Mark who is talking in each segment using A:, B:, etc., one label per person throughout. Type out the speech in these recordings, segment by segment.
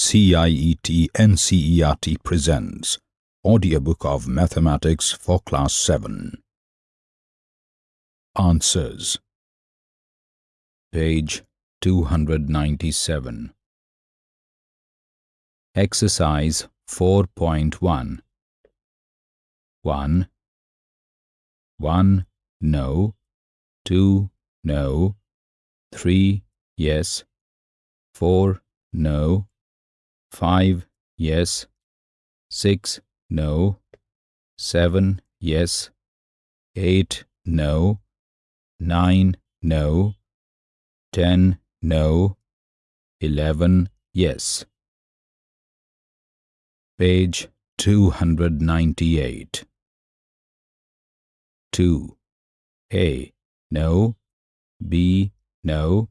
A: CIET NCERT presents Audiobook of Mathematics for Class 7. Answers. Page 297 Exercise 4.1 1 1 no. 2 no. 3 yes. 4 no 5 yes. 6 no. 7 yes. 8 no. 9 no. 10 no. 11 yes. Page 298 2 a no. B no.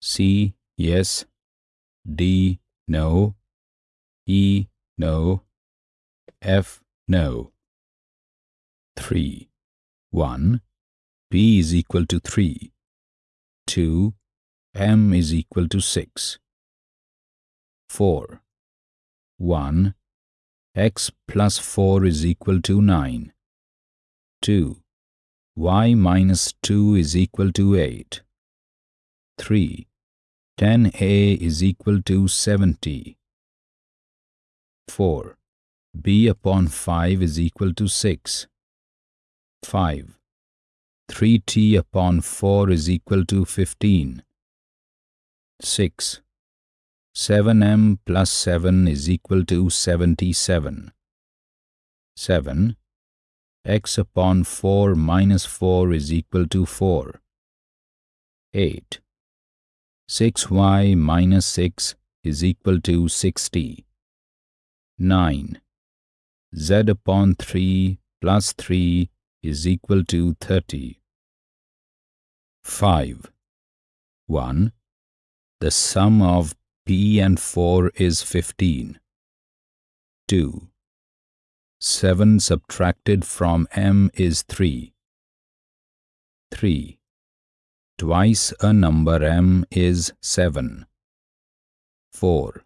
A: C yes. D no E, no. F, no. 3. 1. P is equal to 3. 2. M is equal to 6. 4. 1. X plus 4 is equal to 9. 2. Y minus 2 is equal to 8. 3. 10A is equal to 70. 4. b upon 5 is equal to 6. 5. 3t upon 4 is equal to 15. 6. 7m plus 7 is equal to 77. 7. x upon 4 minus 4 is equal to 4. 8. 6y minus 6 is equal to 60. 9. z upon 3 plus 3 is equal to 30. 5. 1. The sum of p and 4 is 15. 2. 7 subtracted from m is 3. 3. Twice a number m is 7. 4.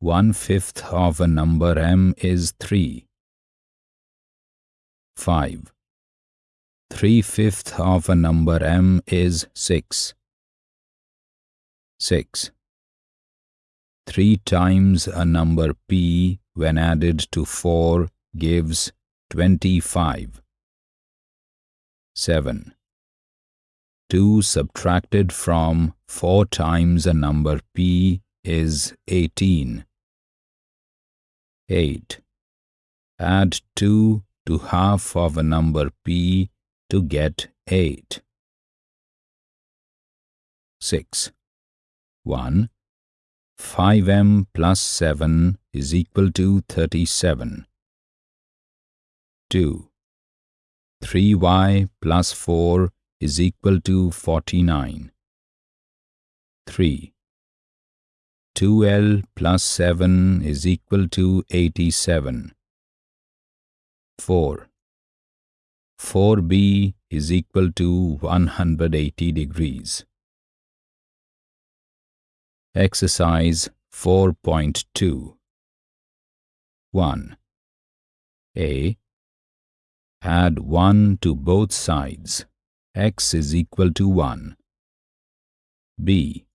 A: One-fifth of a number m is 3. 5. Three Three-fifth of a number m is 6. 6. 3 times a number p when added to 4 gives 25. 7. 2 subtracted from 4 times a number p is 18. 8. Add 2 to half of a number p to get 8. 6. 1. 5m plus 7 is equal to 37. 2. 3y plus 4 is equal to 49. 3. 2L plus 7 is equal to 87. 4. 4B is equal to 180 degrees. Exercise 4.2 1. A. Add 1 to both sides. x is equal to 1. B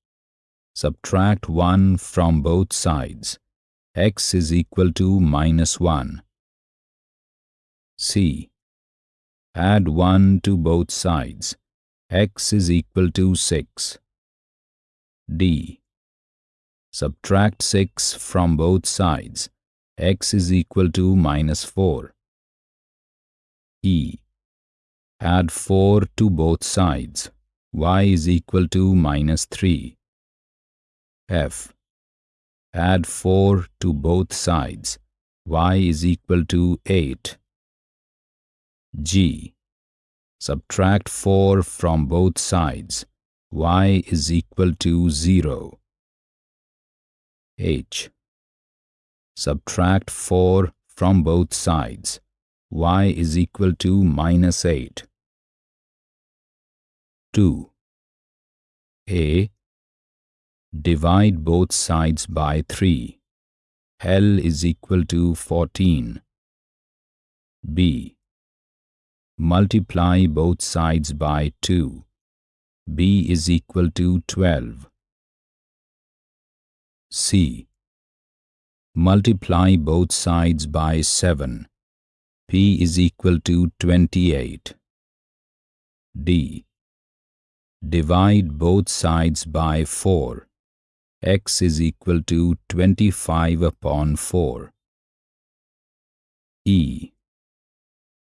A: Subtract 1 from both sides. x is equal to minus 1. C. Add 1 to both sides. x is equal to 6. D. Subtract 6 from both sides. x is equal to minus 4. E. Add 4 to both sides. y is equal to minus 3. F. Add 4 to both sides. y is equal to 8. G. Subtract 4 from both sides. y is equal to 0. H. Subtract 4 from both sides. y is equal to minus 8. 2. A Divide both sides by 3. L is equal to 14. B. Multiply both sides by 2. B is equal to 12. C. Multiply both sides by 7. P is equal to 28. D. Divide both sides by 4. X is equal to 25 upon 4. E.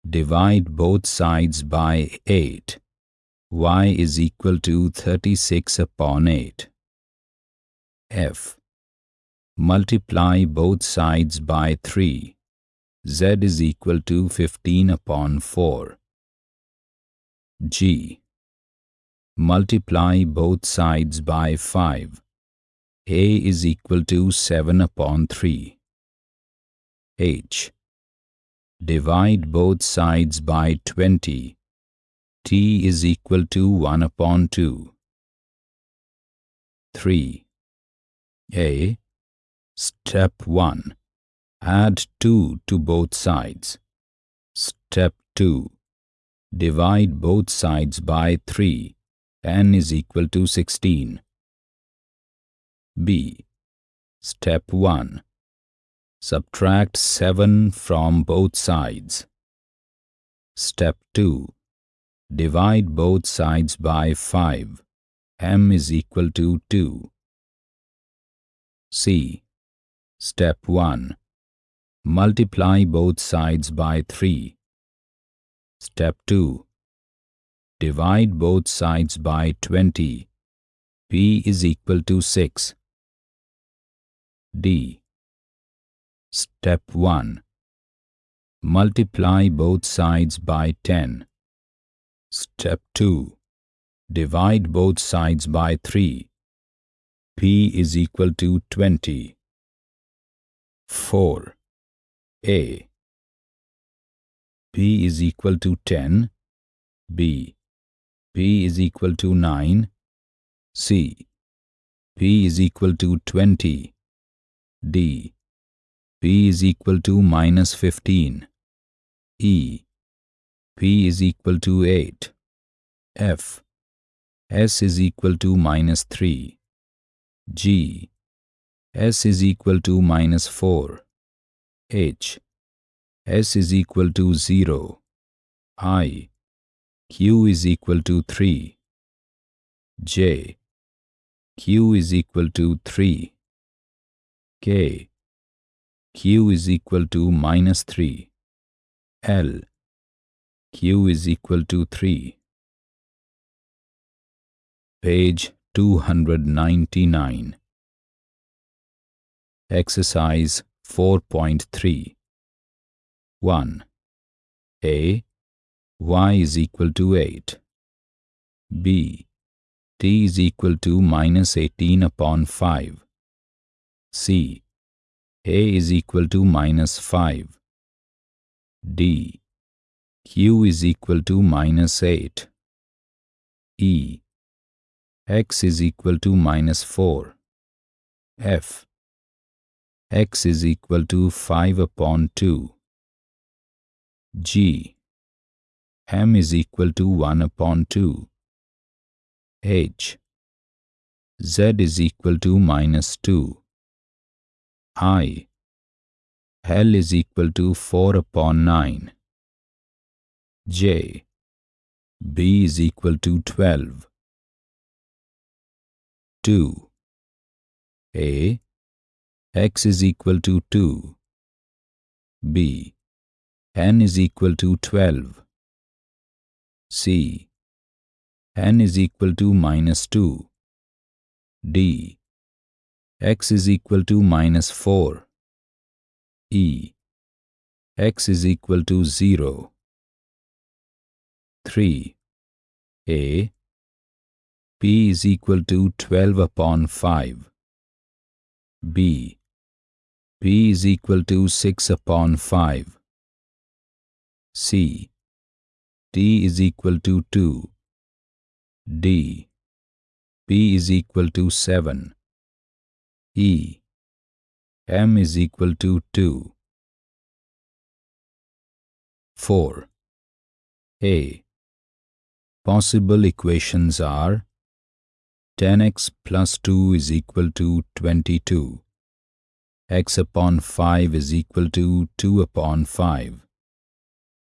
A: Divide both sides by 8. Y is equal to 36 upon 8. F. Multiply both sides by 3. Z is equal to 15 upon 4. G. Multiply both sides by 5. A is equal to 7 upon 3. H. Divide both sides by 20. T is equal to 1 upon 2. 3. A. Step 1. Add 2 to both sides. Step 2. Divide both sides by 3. n is equal to 16. B. Step 1. Subtract 7 from both sides. Step 2. Divide both sides by 5. m is equal to 2. C. Step 1. Multiply both sides by 3. Step 2. Divide both sides by 20. P is equal to 6. D. Step 1. Multiply both sides by 10. Step 2. Divide both sides by 3. P is equal to 20. 4. A. P is equal to 10. B. P is equal to 9. C. P is equal to 20. D. P is equal to minus 15. E. P is equal to 8. F. S is equal to minus 3. G. S is equal to minus 4. H. S is equal to 0. I. Q is equal to 3. J. Q is equal to 3. K. Q is equal to minus 3. L. Q is equal to 3. Page 299. Exercise 4.3 1. A. Y is equal to 8. B. T is equal to minus 18 upon 5. C. A is equal to minus 5. D. Q is equal to minus 8. E. X is equal to minus 4. F. X is equal to 5 upon 2. G. M is equal to 1 upon 2. H. Z is equal to minus 2. I. L is equal to 4 upon 9. J. B is equal to 12. 2. A. X is equal to 2. B. N is equal to 12. C. N is equal to minus 2. D. X is equal to minus 4. E. X is equal to 0. 3. A. P is equal to 12 upon 5. B. P is equal to 6 upon 5. C. T is equal to 2. D. P is equal to 7. E. m is equal to 2. 4. A. Possible equations are 10x plus 2 is equal to 22. x upon 5 is equal to 2 upon 5.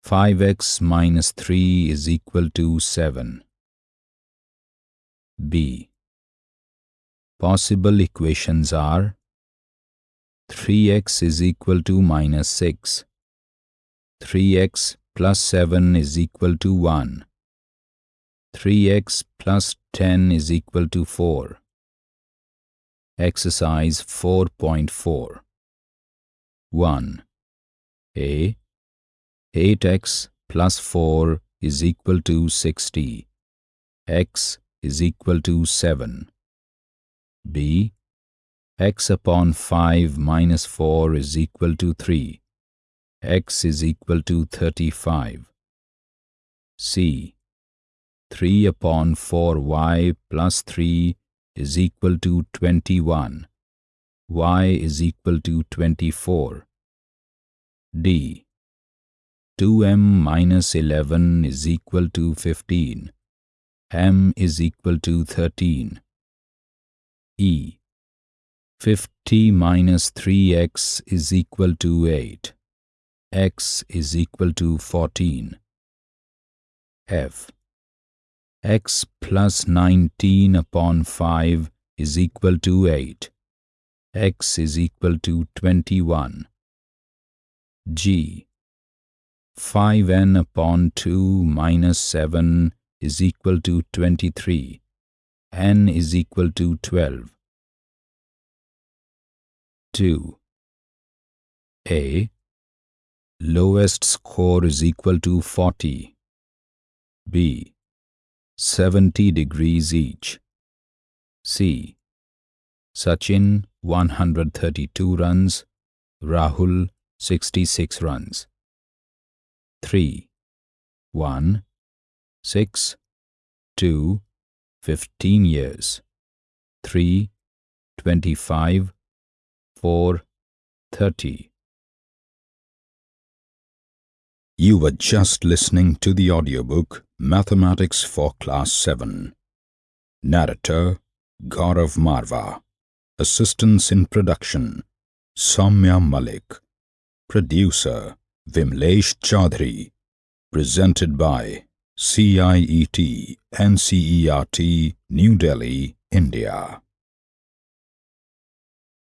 A: 5x minus 3 is equal to 7. B. Possible equations are 3x is equal to minus 6. 3x plus 7 is equal to 1. 3x plus 10 is equal to 4. Exercise 4.4 1. A. 8x plus 4 is equal to 60. x is equal to 7. B. x upon 5 minus 4 is equal to 3 x is equal to 35. C. 3 upon 4y plus 3 is equal to 21. y is equal to 24. D. 2m minus 11 is equal to 15. m is equal to 13. E. 50 minus 3x is equal to 8 x is equal to 14. F. x plus 19 upon 5 is equal to 8. x is equal to 21. G. 5n upon 2 minus 7 is equal to 23. N is equal to 12. 2. A lowest score is equal to 40. B. 70 degrees each. C. Sachin 132 runs, Rahul 66 runs. 3. 1. 6. 2. 15 years. 3. 25. 4. 30.
B: You were just listening to the audiobook Mathematics for Class 7. Narrator Gaurav Marva. Assistance in production Soumya Malik. Producer Vimlesh Chaudhary. Presented by CIET NCERT New Delhi, India.